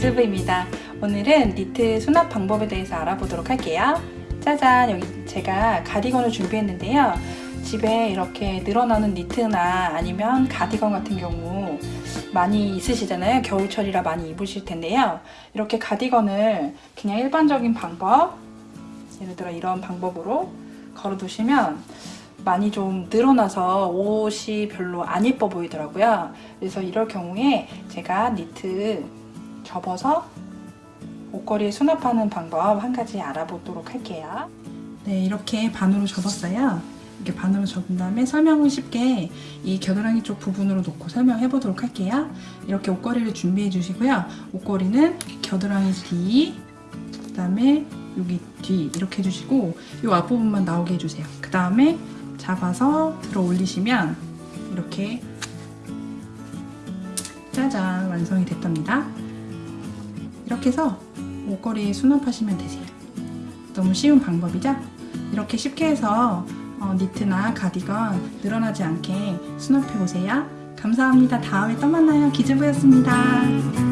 기즈부입니다. 오늘은 니트 수납 방법에 대해서 알아보도록 할게요. 짜잔 여기 제가 가디건을 준비했는데요. 집에 이렇게 늘어나는 니트나 아니면 가디건 같은 경우 많이 있으시잖아요. 겨울철이라 많이 입으실 텐데요. 이렇게 가디건을 그냥 일반적인 방법 예를 들어 이런 방법으로 걸어 두시면 많이 좀 늘어나서 옷이 별로 안 예뻐 보이더라고요. 그래서 이럴 경우에 제가 니트 접어서 옷걸이에 수납하는 방법 한 가지 알아보도록 할게요. 네, 이렇게 반으로 접었어요. 이렇게 반으로 접은 다음에 설명을 쉽게 이 겨드랑이 쪽 부분으로 놓고 설명해 보도록 할게요. 이렇게 옷걸이를 준비해 주시고요. 옷걸이는 겨드랑이 뒤, 그 다음에 여기 뒤 이렇게 해주시고 이 앞부분만 나오게 해주세요. 그 다음에 잡아서 들어 올리시면 이렇게 짜잔 완성이 됐답니다. 이렇게 해서 옷걸이 수납하시면 되세요. 너무 쉬운 방법이죠? 이렇게 쉽게 해서 어, 니트나 가디건 늘어나지 않게 수납해 보세요. 감사합니다. 다음에 또 만나요. 기즈부였습니다.